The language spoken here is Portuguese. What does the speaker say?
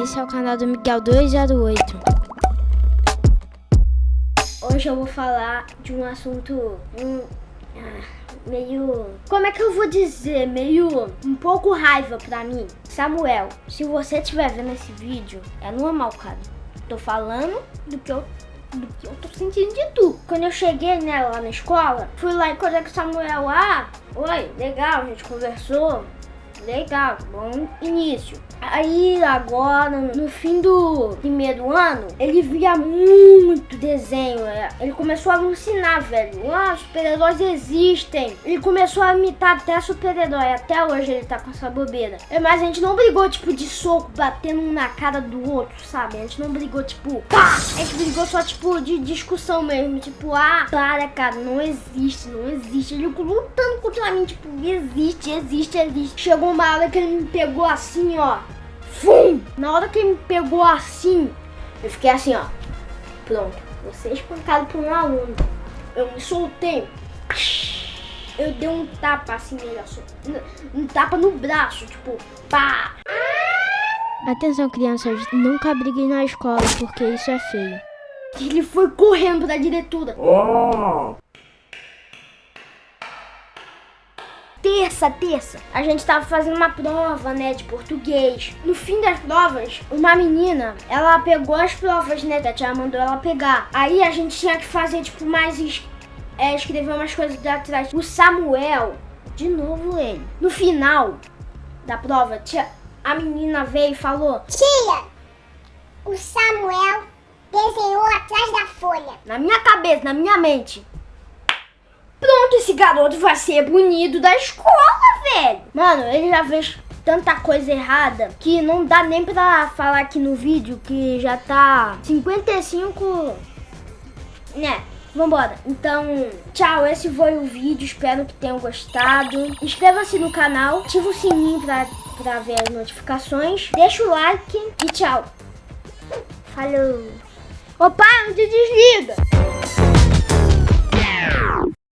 Esse é o canal do Miguel 208. Hoje eu vou falar de um assunto um, meio. Como é que eu vou dizer? Meio. um pouco raiva pra mim. Samuel, se você estiver vendo esse vídeo, é normal, cara. Tô falando do que eu do que eu tô sentindo de tu. Quando eu cheguei né, lá na escola, fui lá e encontrei com o Samuel. Ah, oi, legal, a gente conversou. Legal, bom início. Aí agora, no fim do primeiro ano, ele via muito desenho. É, ele começou a alucinar, velho. Ah, super-heróis existem. Ele começou a imitar até super-herói. Até hoje ele tá com essa bobeira. É, mas a gente não brigou, tipo, de soco, batendo um na cara do outro, sabe? A gente não brigou, tipo, pá! A gente brigou só, tipo, de discussão mesmo. Tipo, ah, para, cara, não existe, não existe. Ele lutando contra mim, tipo, existe, existe, existe. Chegou uma hora que ele me pegou assim, ó. Fum! Na hora que ele me pegou assim, eu fiquei assim, ó. Pronto, você é espancado por um aluno. Eu me soltei. Eu dei um tapa assim nele, um tapa no braço, tipo, pá! Atenção, crianças, nunca briguem na escola, porque isso é feio. Ele foi correndo pra diretora. Oh. Terça, terça, a gente tava fazendo uma prova, né, de português. No fim das provas, uma menina, ela pegou as provas, né, a tia mandou ela pegar. Aí a gente tinha que fazer, tipo, mais... É, escrever umas coisas de atrás. O Samuel, de novo ele, no final da prova, tia, a menina veio e falou... Tia, o Samuel desenhou atrás da folha. Na minha cabeça, na minha mente. Pronto, esse garoto vai ser bonito da escola, velho. Mano, ele já fez tanta coisa errada que não dá nem pra falar aqui no vídeo que já tá 55... Né? Vambora. Então, tchau. Esse foi o vídeo. Espero que tenham gostado. Inscreva-se no canal. Ativa o sininho pra, pra ver as notificações. Deixa o like e tchau. Falou. Opa, não te desliga.